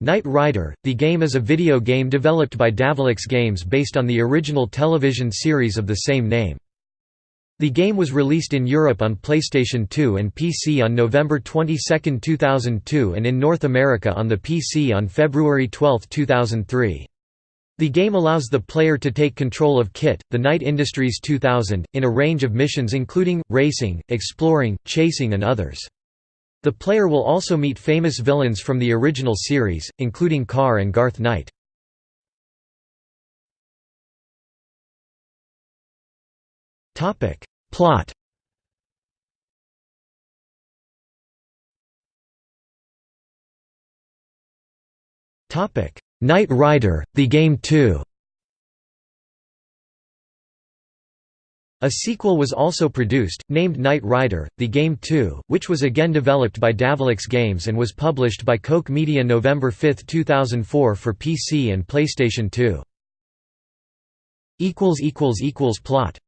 Knight Rider, the game is a video game developed by Davilex Games based on the original television series of the same name. The game was released in Europe on PlayStation 2 and PC on November 22, 2002 and in North America on the PC on February 12, 2003. The game allows the player to take control of KITT, the Knight Industries 2000, in a range of missions including, racing, exploring, chasing and others. The player will also meet famous villains from the original series, including KARR and Garth Knight. Plot Knight Rider, The Game 2 A sequel was also produced, named Knight Rider, The Game 2, which was again developed by Davilex Games and was published by Koch Media November 5, 2004 for PC and PlayStation 2. Plot